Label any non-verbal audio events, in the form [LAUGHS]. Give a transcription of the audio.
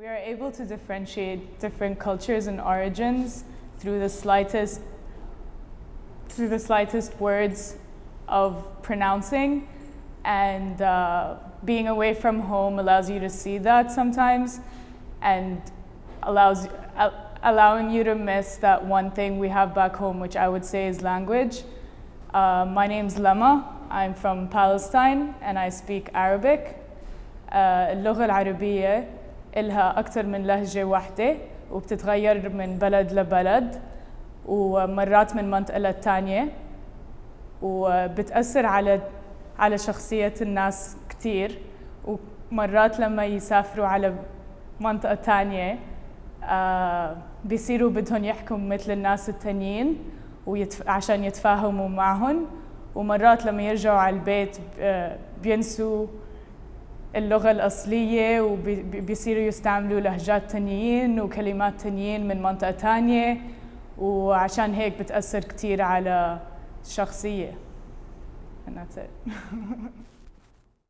We are able to differentiate different cultures and origins through the slightest through the slightest words of pronouncing and uh, being away from home allows you to see that sometimes and allows uh, allowing you to miss that one thing we have back home which I would say is language. Uh, my name's Lama. I'm from Palestine and I speak Arabic. اللغة العربية إلها أكثر من لهجة واحدة وبتتغير من بلد لبلد ومرات من منطقة للتانية وبتأثر على على شخصية الناس كتير. ومرات لما يسافروا على منطقة تانية آه بيصيروا بدهم يحكوا مثل الناس التانيين ويتف... عشان يتفاهموا معهم. ومرات لما يرجعوا على البيت آه بينسوا اللغة الأصلية وبيصيروا يستعملوا لهجات تانيين وكلمات تانيين من منطقة تانية وعشان هيك بتأثر كتير على الشخصية and that's it. [LAUGHS]